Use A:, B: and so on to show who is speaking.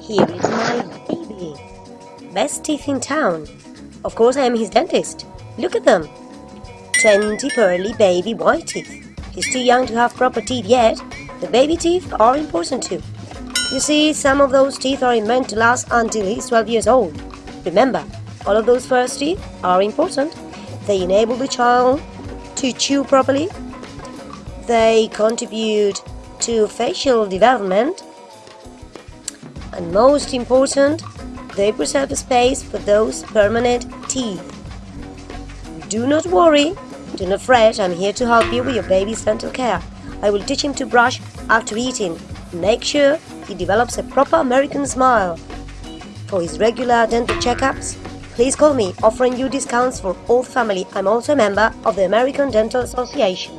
A: Here is my baby. Best teeth in town. Of course, I am his dentist. Look at them. 20 pearly baby white teeth. He's too young to have proper teeth yet. The baby teeth are important too. You see, some of those teeth are meant to last until he's 12 years old. Remember, all of those first teeth are important. They enable the child to chew properly. They contribute to facial development. And most important, they preserve space for those permanent teeth. Do not worry, do not fret, I'm here to help you with your baby's dental care. I will teach him to brush after eating. Make sure he develops a proper American smile. For his regular dental checkups, please call me, offering you discounts for all the family. I'm also a member of the American Dental Association.